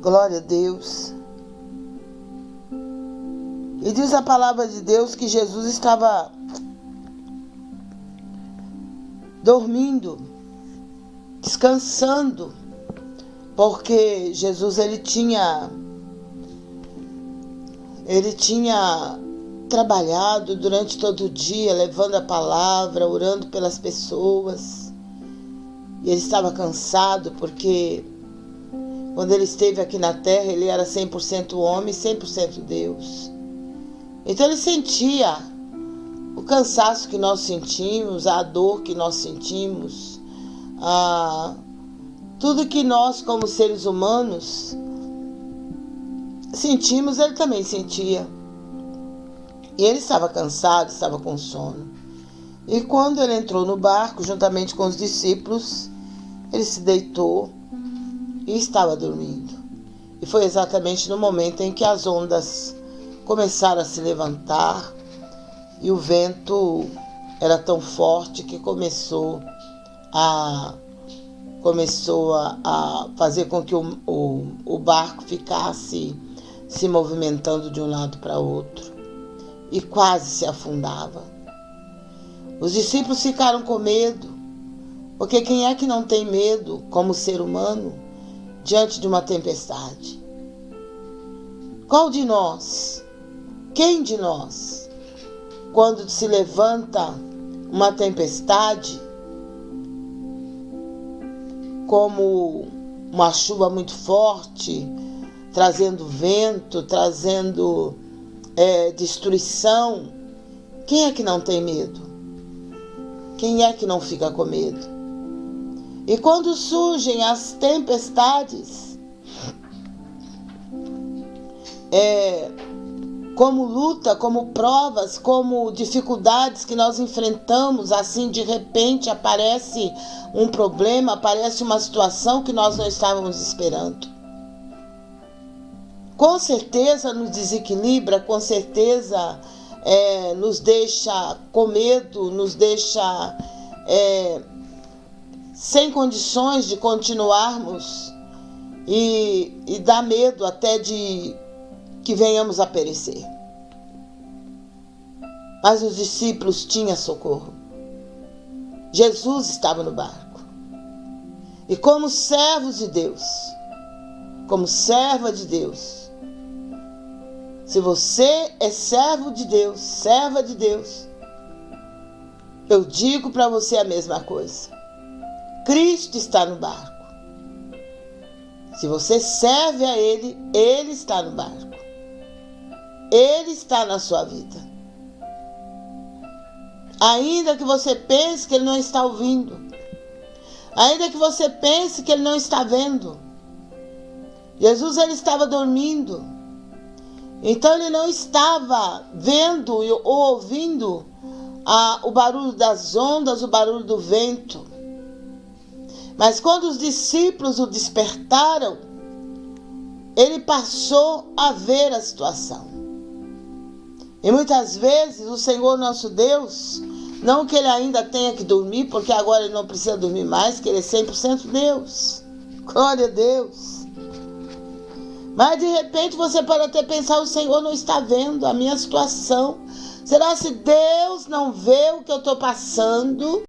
Glória a Deus. E diz a palavra de Deus que Jesus estava dormindo, descansando, porque Jesus ele tinha ele tinha trabalhado durante todo o dia, levando a palavra, orando pelas pessoas. E ele estava cansado porque quando ele esteve aqui na terra, ele era 100% homem, 100% Deus. Então ele sentia o cansaço que nós sentimos, a dor que nós sentimos, a tudo que nós como seres humanos sentimos, ele também sentia. E ele estava cansado, estava com sono. E quando ele entrou no barco, juntamente com os discípulos, ele se deitou e estava dormindo. E foi exatamente no momento em que as ondas começaram a se levantar e o vento era tão forte que começou a começou a, a fazer com que o, o, o barco ficasse se movimentando de um lado para outro e quase se afundava. Os discípulos ficaram com medo, porque quem é que não tem medo como ser humano diante de uma tempestade? Qual de nós? Quem de nós? Quando se levanta uma tempestade, como uma chuva muito forte, trazendo vento, trazendo é, destruição, quem é que não tem medo? Quem é que não fica com medo? E quando surgem as tempestades, é, como luta, como provas, como dificuldades que nós enfrentamos, assim de repente aparece um problema, aparece uma situação que nós não estávamos esperando. Com certeza nos desequilibra, com certeza é, nos deixa com medo, nos deixa é, sem condições de continuarmos e, e dá medo até de que venhamos a perecer. Mas os discípulos tinham socorro. Jesus estava no barco. E como servos de Deus, como serva de Deus, se você é servo de Deus, serva de Deus, eu digo para você a mesma coisa. Cristo está no barco. Se você serve a Ele, Ele está no barco. Ele está na sua vida. Ainda que você pense que Ele não está ouvindo, ainda que você pense que Ele não está vendo, Jesus ele estava dormindo. Então ele não estava vendo ou ouvindo o barulho das ondas, o barulho do vento. Mas quando os discípulos o despertaram, ele passou a ver a situação. E muitas vezes o Senhor nosso Deus, não que ele ainda tenha que dormir, porque agora ele não precisa dormir mais, que ele é 100% Deus. Glória a Deus. Mas de repente você pode até pensar: o Senhor não está vendo a minha situação. Será se Deus não vê o que eu estou passando?